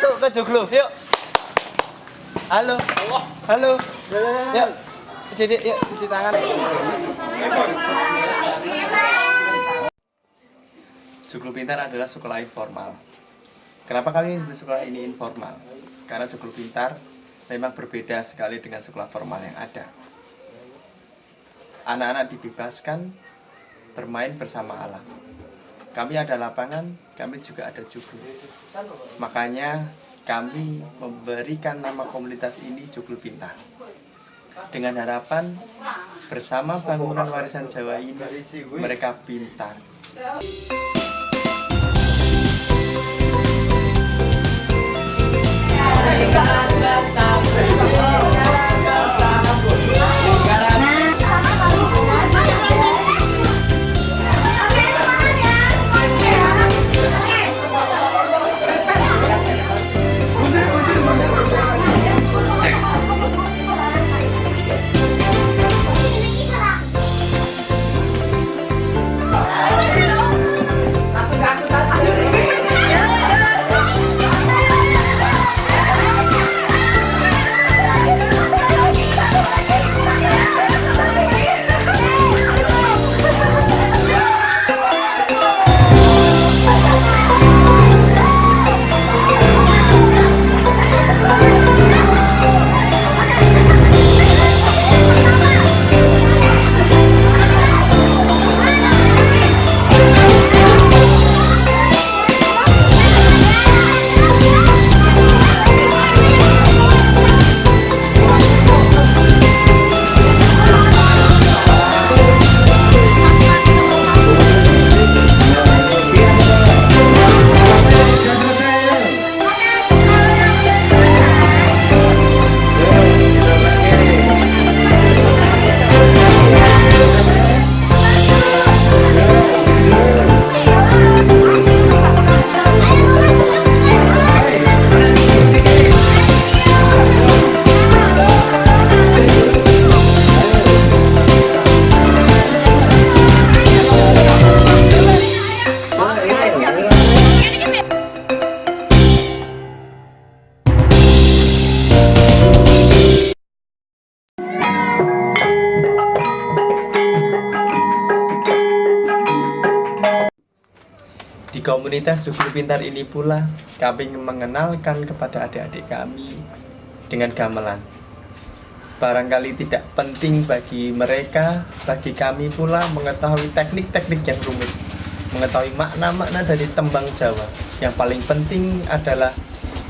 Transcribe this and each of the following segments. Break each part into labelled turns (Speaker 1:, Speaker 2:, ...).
Speaker 1: foto joglo, yuk. Halo. Halo. Yuk. Jadi yuk cuci tangan. Joglo Pintar adalah sekolah informal. Kenapa kali ini sekolah ini informal? Karena Joglo Pintar memang berbeda sekali dengan sekolah formal yang ada. Anak-anak dibebaskan bermain bersama alam. Kami ada lapangan, kami juga ada joglo. Makanya kami memberikan nama komunitas ini Joglo Pintar. Dengan harapan bersama bangunan warisan Jawa ini mereka pintar. Komunitas Joglo Pintar ini pula kami mengenalkan kepada adik-adik kami dengan gamelan. Barangkali tidak penting bagi mereka, bagi kami pula mengetahui teknik-teknik yang rumit, mengetahui makna-makna dari tembang Jawa. Yang paling penting adalah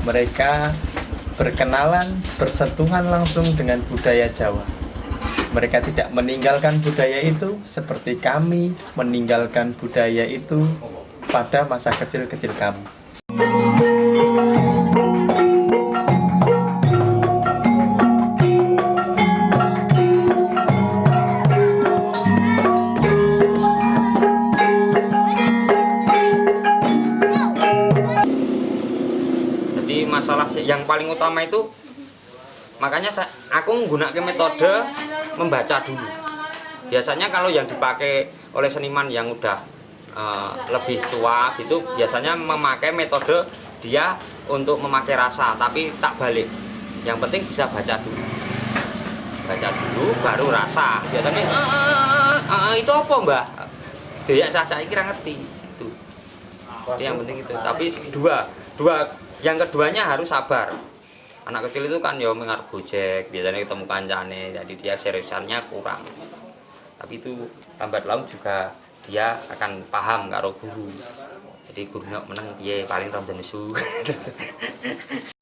Speaker 1: mereka berkenalan, bersentuhan langsung dengan budaya Jawa. Mereka tidak meninggalkan budaya itu seperti kami meninggalkan budaya itu pada masa kecil-kecil kami.
Speaker 2: Jadi masalah yang paling utama itu makanya aku menggunakan metode membaca dulu. Biasanya kalau yang dipakai oleh seniman yang udah eh, lebih tua gitu biasanya memakai metode dia untuk memakai rasa tapi tak balik. Yang penting bisa baca dulu. Baca dulu baru rasa. Biasanya "Eh, eh, eh, eh, itu apa, Mbah? Dia saya kira ngerti itu. Yang penting itu. Tapi dua, dua yang keduanya harus sabar. Anak kecil itu kan ya mengarep gojek, biasanya ketemu kancane, jadi dia seriusannya kurang. Tapi itu lambat laun juga dia akan paham karo guru. Jadi guru nek meneng piye paling rada nesu.